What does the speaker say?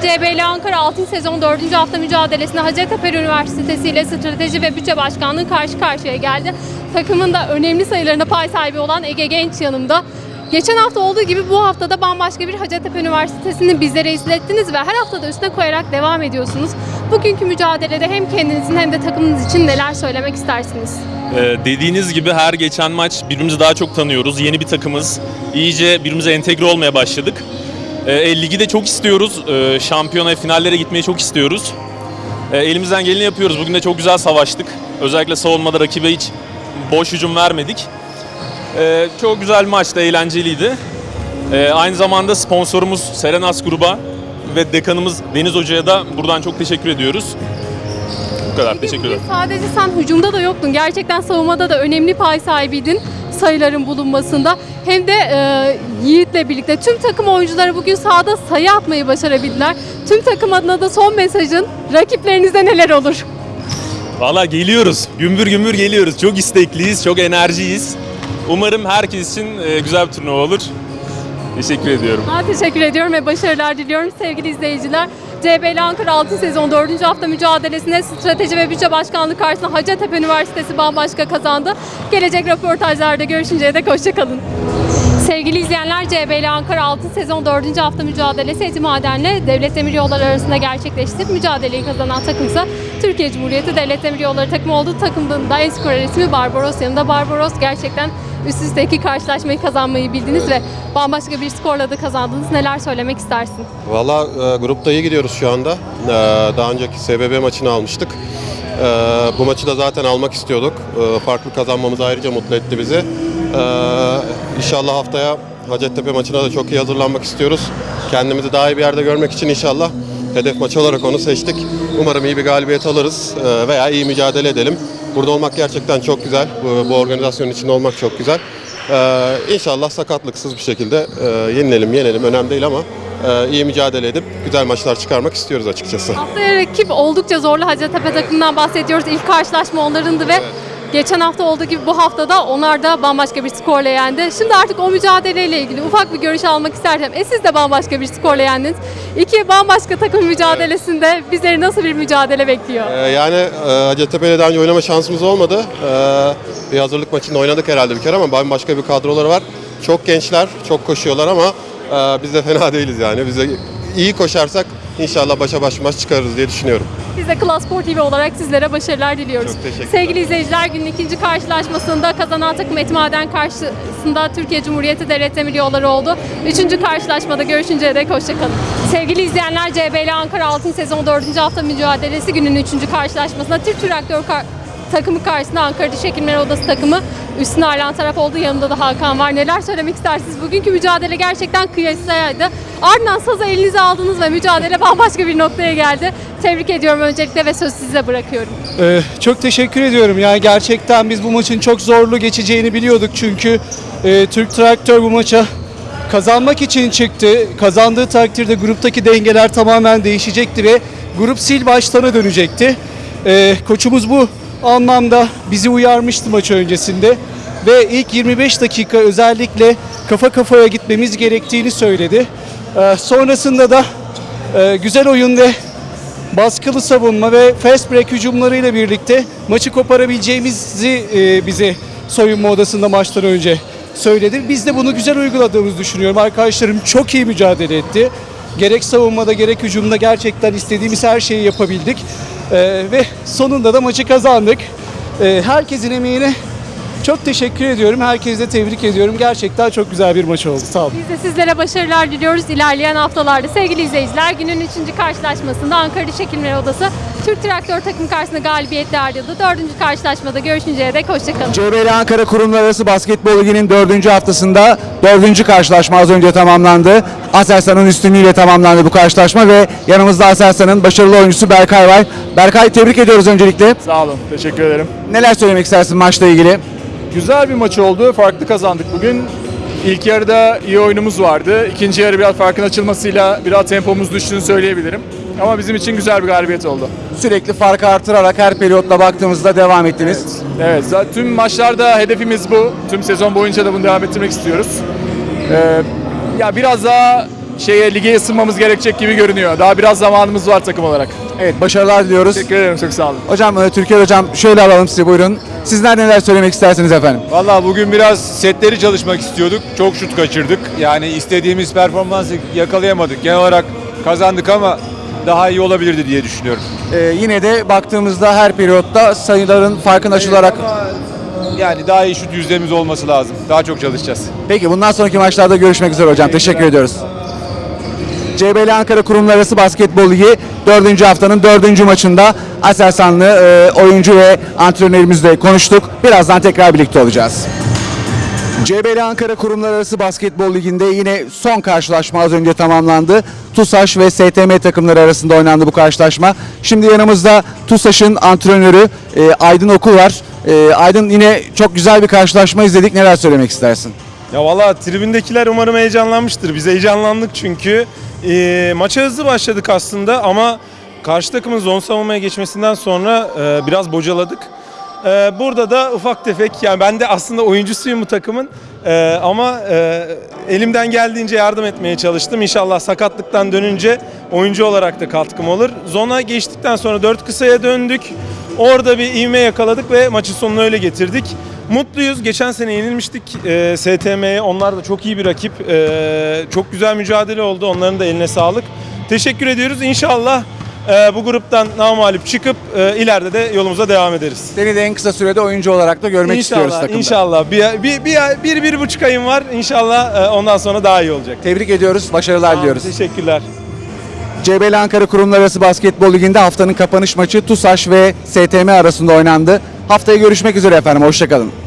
CBL Ankara 6. sezon 4. hafta mücadelesinde Hacettepe Üniversitesi ile Strateji ve Bütçe Başkanlığı karşı karşıya geldi. Takımın da önemli sayılarında pay sahibi olan Ege Genç yanımda. Geçen hafta olduğu gibi bu haftada bambaşka bir Hacettepe Üniversitesi'ni bizlere izlettiniz ve her haftada üstüne koyarak devam ediyorsunuz. Bugünkü mücadelede hem kendinizin hem de takımınız için neler söylemek istersiniz? Ee, dediğiniz gibi her geçen maç birbirimizi daha çok tanıyoruz. Yeni bir takımız. İyice birbirimize entegre olmaya başladık. Ee, ligi de çok istiyoruz. Ee, şampiyona, finallere gitmeyi çok istiyoruz. Ee, elimizden geleni yapıyoruz. Bugün de çok güzel savaştık. Özellikle savunmada rakibe hiç boş hücum vermedik. Ee, çok güzel maçtı, eğlenceliydi. Ee, aynı zamanda sponsorumuz Serenas Gruba ve dekanımız Deniz Hoca'ya da buradan çok teşekkür ediyoruz. Bu kadar, teşekkür ederim. Sadece sen hücumda da yoktun. Gerçekten savunmada da önemli pay sahibiydin sayıların bulunmasında. Hem de e, Yiğit'le birlikte tüm takım oyuncuları bugün sahada sayı atmayı başarabildiler. Tüm takım adına da son mesajın rakiplerinize neler olur? Valla geliyoruz. Gümbür gümbür geliyoruz. Çok istekliyiz, çok enerjiyiz. Umarım herkes için e, güzel bir turnuva olur. Teşekkür ediyorum. Ben teşekkür ediyorum ve başarılar diliyorum sevgili izleyiciler. CBL Ankara 6. sezon 4. hafta mücadelesinde Strateji ve Bütçe Başkanlığı karşısında Hacettepe Üniversitesi bambaşka kazandı. Gelecek röportajlarda görüşünceye dek hoşçakalın. Sevgili izleyenler CBL Ankara 6 sezon 4. hafta mücadelesi Eti Maden'le Devlet Demir Yolları arasında gerçekleşti. Mücadeleyi kazanan takımsa Türkiye Cumhuriyeti Devlet Demir Yolları takımı oldu. Takımın da en skorer ismi Barbaros yanında. Barbaros gerçekten üst üste iki karşılaşmayı kazanmayı bildiniz ve bambaşka bir skorla da kazandınız. Neler söylemek istersin? Valla e, grupta iyi gidiyoruz şu anda. E, daha önceki SBB maçını almıştık. E, bu maçı da zaten almak istiyorduk. E, farklı kazanmamız ayrıca mutlu etti bizi. E, inşallah haftaya Hacettepe maçına da çok iyi hazırlanmak istiyoruz. Kendimizi daha iyi bir yerde görmek için inşallah hedef maç olarak onu seçtik. Umarım iyi bir galibiyet alırız e, veya iyi mücadele edelim. Burada olmak gerçekten çok güzel. Bu, bu organizasyonun içinde olmak çok güzel. Ee, inşallah sakatlıksız bir şekilde e, yenilelim, yenelim önemli değil ama e, iyi mücadele edip güzel maçlar çıkarmak istiyoruz açıkçası. Haftaya rakip oldukça zorlu Hacettepe takımından bahsediyoruz. İlk karşılaşma onlarındı ve geçen hafta olduğu gibi bu haftada onlar da bambaşka bir skorla yendi. Şimdi artık o mücadeleyle ilgili ufak bir görüş almak istersem. E siz de bambaşka bir skorla yendiniz. İki bambaşka takım mücadelesinde bizleri nasıl bir mücadele bekliyor? Ee, yani e, Hacettepe ile daha önce oynama şansımız olmadı. Ee, bir hazırlık maçında oynadık herhalde bir kere ama bambaşka bir kadroları var. Çok gençler, çok koşuyorlar ama e, biz de fena değiliz yani. Biz de iyi koşarsak inşallah başa baş maç çıkarırız diye düşünüyorum. Biz de Klas Spor TV olarak sizlere başarılar diliyoruz. Çok teşekkürler. Sevgili izleyiciler günün ikinci karşılaşmasında kazanan takım Etmaden karşısında Türkiye Cumhuriyeti Devlet Demir Yolları oldu. Üçüncü karşılaşmada görüşünceye dek hoşçakalın. Sevgili izleyenler CBL Ankara Altın Sezon 4. hafta mücadelesi günün üçüncü karşılaşmasında Türk Traktör takımı karşısında Ankara Diş Odası takımı üstüne ayrılan taraf oldu. Yanında da Hakan var. Neler söylemek istersiniz? Bugünkü mücadele gerçekten kıyasaydı. Ardından sazı elinize aldınız ve mücadele bambaşka bir noktaya geldi. Tebrik ediyorum öncelikle ve söz size bırakıyorum. Ee, çok teşekkür ediyorum. Yani gerçekten biz bu maçın çok zorlu geçeceğini biliyorduk çünkü e, Türk Traktör bu maça kazanmak için çıktı. Kazandığı takdirde gruptaki dengeler tamamen değişecekti ve grup sil baştana dönecekti. Ee, koçumuz bu anlamda bizi uyarmıştı maç öncesinde ve ilk 25 dakika özellikle kafa kafaya gitmemiz gerektiğini söyledi. Ee, sonrasında da e, güzel oyun baskılı savunma ve fast break hücumlarıyla birlikte maçı koparabileceğimizi e, bize soyunma odasında maçtan önce söyledi. Biz de bunu güzel uyguladığımızı düşünüyorum. Arkadaşlarım çok iyi mücadele etti. Gerek savunmada gerek hücumda gerçekten istediğimiz her şeyi yapabildik. E, ve sonunda da maçı kazandık. E, herkesin emeğine çok teşekkür ediyorum. Herkese de tebrik ediyorum. Gerçekten çok güzel bir maç oldu. Sağ olun. Biz de sizlere başarılar diliyoruz ilerleyen haftalarda. Sevgili izleyiciler günün 3. karşılaşmasında Ankara Hekimleri Odası Türk Traktör takım karşısında galibiyetle ayrıldı. 4. karşılaşmada görüşünceye dek hoşçakalın. CBL Ankara Kurumlar Arası Basketbol Ligi'nin dördüncü haftasında dördüncü karşılaşma az önce tamamlandı. Aselsan'ın üstünlüğüyle tamamlandı bu karşılaşma ve yanımızda Aselsan'ın başarılı oyuncusu Berkay var. Berkay tebrik ediyoruz öncelikle. Sağ olun, teşekkür ederim. Neler söylemek istersin maçla ilgili? Güzel bir maç oldu, farklı kazandık bugün. İlk yarıda iyi oyunumuz vardı. İkinci yarı biraz farkın açılmasıyla biraz tempomuz düştüğünü söyleyebilirim. Ama bizim için güzel bir galibiyet oldu. Sürekli farkı artırarak her periyotla baktığımızda devam ettiniz. Evet, zaten tüm maçlarda hedefimiz bu. Tüm sezon boyunca da bunu devam ettirmek istiyoruz. Ee, ya biraz daha şeye lige ısınmamız gerekecek gibi görünüyor. Daha biraz zamanımız var takım olarak. Evet başarılar diliyoruz. Teşekkür ederim çok sağ olun. Hocam e, Türkiye hocam şöyle alalım sizi buyurun. Sizler neler söylemek istersiniz efendim? Valla bugün biraz setleri çalışmak istiyorduk. Çok şut kaçırdık. Yani istediğimiz performansı yakalayamadık. Genel olarak kazandık ama daha iyi olabilirdi diye düşünüyorum. Ee, yine de baktığımızda her periyotta sayıların farkın açılarak Ama yani daha iyi şut yüzdemiz olması lazım. Daha çok çalışacağız. Peki bundan sonraki maçlarda görüşmek üzere hocam. Teşekkür ediyoruz. CBL Ankara Kurumlar Arası Basketbol Ligi 4. haftanın 4. maçında Aselsanlı e, oyuncu ve antrenörümüzle konuştuk. Birazdan tekrar birlikte olacağız. CBL Ankara Kurumlar Arası Basketbol Ligi'nde yine son karşılaşma az önce tamamlandı. TUSAŞ ve STM takımları arasında oynandı bu karşılaşma. Şimdi yanımızda TUSAŞ'ın antrenörü e, Aydın Okul var. E, Aydın yine çok güzel bir karşılaşma izledik. Neler söylemek istersin? Ya valla tribündekiler umarım heyecanlanmıştır. Biz heyecanlandık çünkü. Ee, maça hızlı başladık aslında ama karşı takımın zon savunmaya geçmesinden sonra e, biraz bocaladık. Ee, burada da ufak tefek yani ben de aslında oyuncusuyum bu takımın Ee, ama e, elimden geldiğince yardım etmeye çalıştım. İnşallah sakatlıktan dönünce oyuncu olarak da katkım olur. Zona geçtikten sonra dört kısaya döndük. Orada bir ivme yakaladık ve maçın sonunu öyle getirdik. Mutluyuz. Geçen sene yenilmiştik e, STM'ye. Onlar da çok iyi bir rakip. E, çok güzel mücadele oldu. Onların da eline sağlık. Teşekkür ediyoruz. İnşallah e, bu gruptan namalip çıkıp e, ileride de yolumuza devam ederiz. Seni de en kısa sürede oyuncu olarak da görmek istiyoruz İnşallah, takımda. inşallah. Bir, bir, bir, bir, bir buçuk ayım var. İnşallah e, ondan sonra daha iyi olacak. Tebrik ediyoruz, başarılar diliyoruz. Teşekkürler. CBL Ankara Kurumlar Arası Basketbol Ligi'nde haftanın kapanış maçı TUSAŞ ve STM arasında oynandı. Haftaya görüşmek üzere efendim, hoşçakalın.